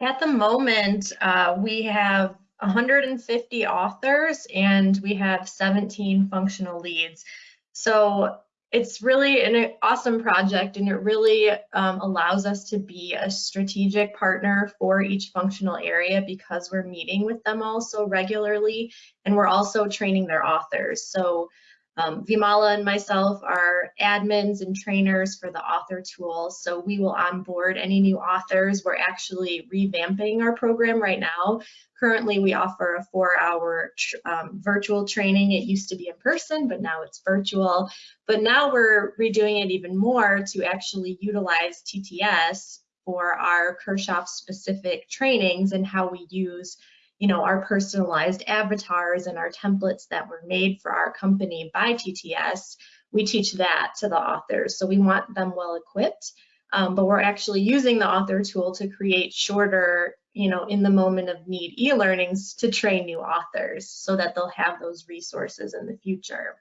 At the moment, uh, we have 150 authors and we have 17 functional leads. So it's really an awesome project and it really um, allows us to be a strategic partner for each functional area because we're meeting with them all so regularly and we're also training their authors. So um, Vimala and myself are admins and trainers for the author tool, so we will onboard any new authors. We're actually revamping our program right now. Currently, we offer a four-hour um, virtual training. It used to be in person, but now it's virtual. But now we're redoing it even more to actually utilize TTS for our Kirchhoff specific trainings and how we use you know, our personalized avatars and our templates that were made for our company by TTS, we teach that to the authors. So we want them well equipped, um, but we're actually using the author tool to create shorter, you know, in the moment of need e-learnings to train new authors so that they'll have those resources in the future.